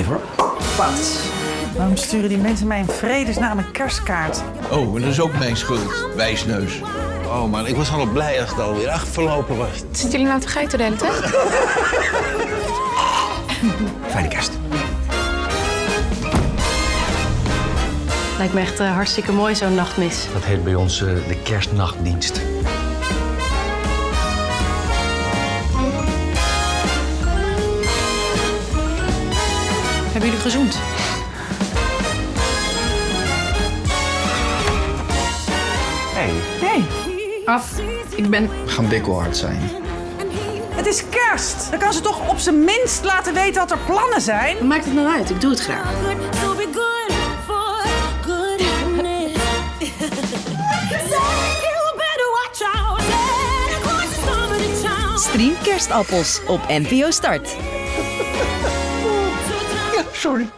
Even hoor. Wat? Waarom sturen die mensen mij in vredesnaam een kerstkaart? Oh, en dat is ook mijn schuld, wijsneus. Oh man, ik was al blij als het alweer afgelopen was. Zitten jullie nou te geiten de hele tijd? Fijne kerst. Lijkt me echt eh, hartstikke mooi, zo'n nachtmis. Dat heet bij ons eh, de kerstnachtdienst. Hebben jullie gezoend? Hey, Af. Ik ben... gaan bikkelhard zijn. het is kerst. Dan kan ze toch op zijn minst laten weten wat er plannen zijn? Wat maakt het nou uit? Ik doe het graag. Stream Kerstappels op NPO Start. Sorry.